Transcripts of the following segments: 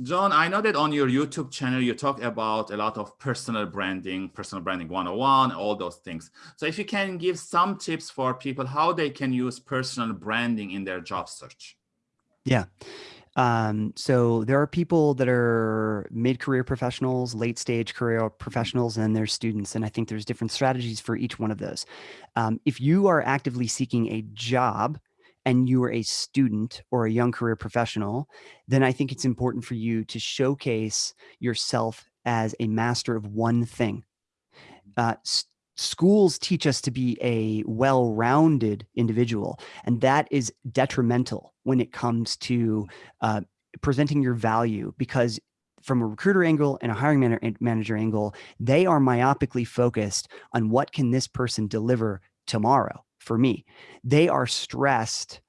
John, I know that on your YouTube channel, you talk about a lot of personal branding, personal branding 101, all those things. So if you can give some tips for people, how they can use personal branding in their job search. Yeah. Um, so there are people that are mid-career professionals, late stage career professionals, and there's students. And I think there's different strategies for each one of those. Um, if you are actively seeking a job, and you are a student or a young career professional, then I think it's important for you to showcase yourself as a master of one thing. Uh, schools teach us to be a well-rounded individual, and that is detrimental when it comes to uh, presenting your value because from a recruiter angle and a hiring manager angle, they are myopically focused on what can this person deliver tomorrow for me. They are stressed.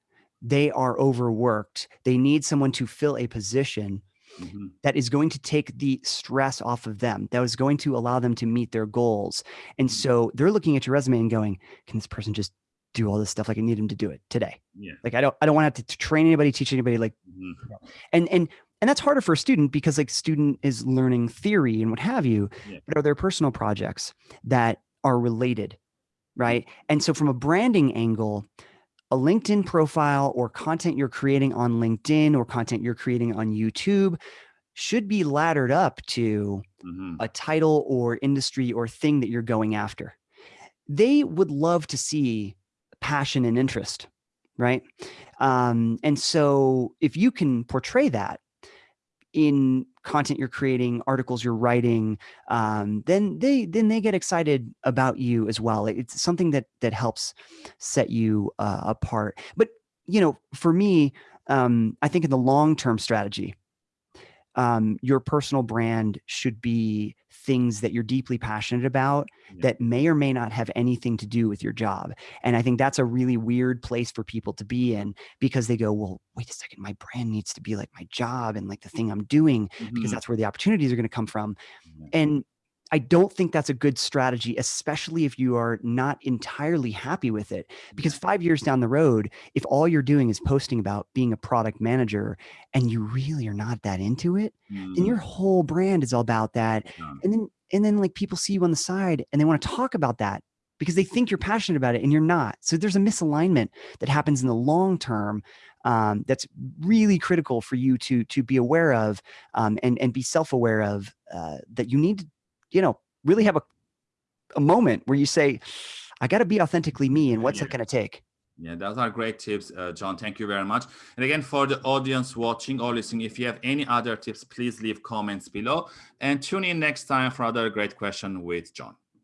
They are overworked. They need someone to fill a position Mm -hmm. that is going to take the stress off of them, that is going to allow them to meet their goals. And mm-hmm. so they're looking at your resume and going, can this person just do all this stuff? Like I need them to do it today. Yeah. Like I don't, I don't want to have to train anybody, teach anybody like, mm -hmm. and, and, and that's harder for a student because like student is learning theory and what have you, yeah. but are there personal projects that are related right? And so from a branding angle, a LinkedIn profile or content you're creating on LinkedIn or content you're creating on YouTube should be laddered up to mm -hmm. a title or industry or thing that you're going after. They would love to see passion and interest, right? Um, and so if you can portray that in content you're creating, articles you're writing, um, then they then they get excited about you as well. It's something that that helps set you uh, apart. But you know, for me, um, I think in the long term strategy, um, your personal brand should be things that you're deeply passionate about yeah. that may or may not have anything to do with your job. And I think that's a really weird place for people to be in because they go, well, wait a second, my brand needs to be like my job and like the thing I'm doing mm -hmm. because mm-hmm. that's where the opportunities are going to come from. And I don't think that's a good strategy, especially if you are not entirely happy with it. Because five years down the road, if all you're doing is posting about being a product manager and you really are not that into it, mm. then your whole brand is all about that. Yeah. And then and then like people see you on the side and they want to talk about that because they think you're passionate about it and you're not. So there's a misalignment that happens in the long term um, that's really critical for you to to be aware of um, and and be self aware of uh, that you need to you know, really have a, a moment where you say, I got to be authentically me and what's yeah. it going to take? Yeah, those are great tips, uh, John. Thank you very much. And again, for the audience watching or listening, if you have any other tips, please leave comments below and tune in next time for another great question with John.